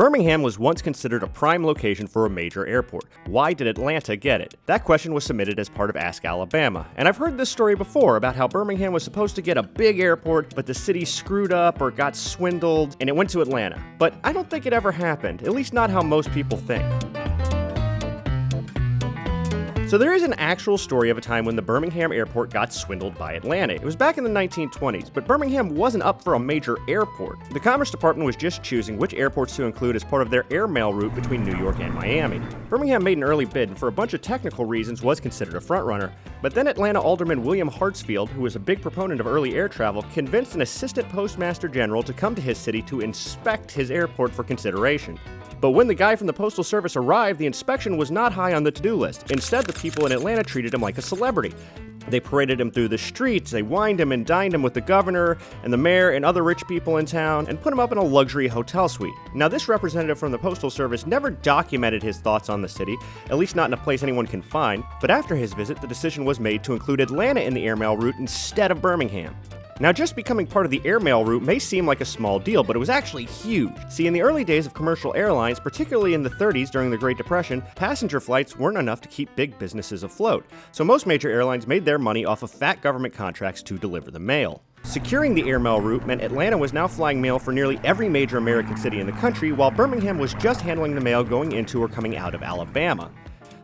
Birmingham was once considered a prime location for a major airport. Why did Atlanta get it? That question was submitted as part of Ask Alabama. And I've heard this story before about how Birmingham was supposed to get a big airport, but the city screwed up or got swindled, and it went to Atlanta. But I don't think it ever happened, at least not how most people think. So there is an actual story of a time when the Birmingham airport got swindled by Atlanta. It was back in the 1920s, but Birmingham wasn't up for a major airport. The Commerce Department was just choosing which airports to include as part of their airmail route between New York and Miami. Birmingham made an early bid and for a bunch of technical reasons was considered a frontrunner, but then Atlanta Alderman William Hartsfield, who was a big proponent of early air travel, convinced an assistant postmaster general to come to his city to inspect his airport for consideration. But when the guy from the Postal Service arrived, the inspection was not high on the to do list. Instead, the people in Atlanta treated him like a celebrity. They paraded him through the streets, they wined him and dined him with the governor and the mayor and other rich people in town, and put him up in a luxury hotel suite. Now, this representative from the Postal Service never documented his thoughts on the city, at least not in a place anyone can find, but after his visit, the decision was made to include Atlanta in the airmail route instead of Birmingham. Now, just becoming part of the airmail route may seem like a small deal, but it was actually huge. See, in the early days of commercial airlines, particularly in the 30s during the Great Depression, passenger flights weren't enough to keep big businesses afloat. So most major airlines made their money off of fat government contracts to deliver the mail. Securing the airmail route meant Atlanta was now flying mail for nearly every major American city in the country, while Birmingham was just handling the mail going into or coming out of Alabama.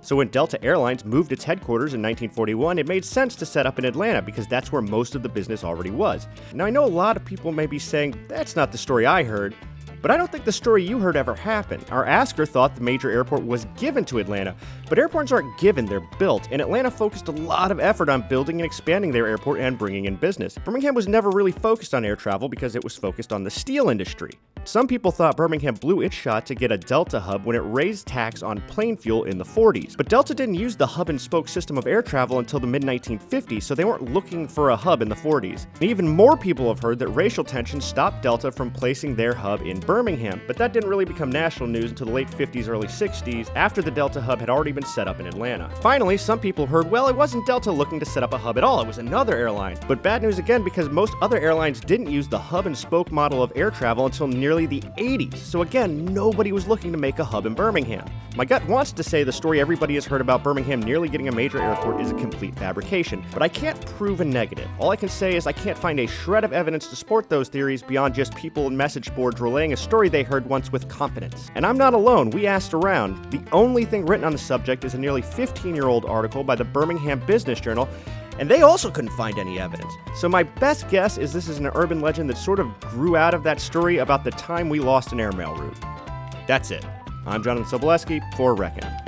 So when Delta Airlines moved its headquarters in 1941, it made sense to set up in Atlanta because that's where most of the business already was. Now I know a lot of people may be saying, that's not the story I heard, but I don't think the story you heard ever happened. Our asker thought the major airport was given to Atlanta, but airports aren't given, they're built, and Atlanta focused a lot of effort on building and expanding their airport and bringing in business. Birmingham was never really focused on air travel because it was focused on the steel industry. Some people thought Birmingham blew its shot to get a Delta hub when it raised tax on plane fuel in the 40s. But Delta didn't use the hub and spoke system of air travel until the mid 1950s, so they weren't looking for a hub in the 40s. And even more people have heard that racial tensions stopped Delta from placing their hub in Birmingham, but that didn't really become national news until the late 50s, early 60s, after the Delta hub had already been set up in Atlanta. Finally, some people heard, well, it wasn't Delta looking to set up a hub at all, it was another airline. But bad news again because most other airlines didn't use the hub and spoke model of air travel until nearly the 80s, so again, nobody was looking to make a hub in Birmingham. My gut wants to say the story everybody has heard about Birmingham nearly getting a major airport is a complete fabrication, but I can't prove a negative. All I can say is I can't find a shred of evidence to support those theories beyond just people in message boards relaying a story they heard once with confidence. And I'm not alone, we asked around. The only thing written on the subject is a nearly 15 year old article by the Birmingham Business Journal and they also couldn't find any evidence. So my best guess is this is an urban legend that sort of grew out of that story about the time we lost an airmail route. That's it. I'm Jonathan Soboleski for Reckon.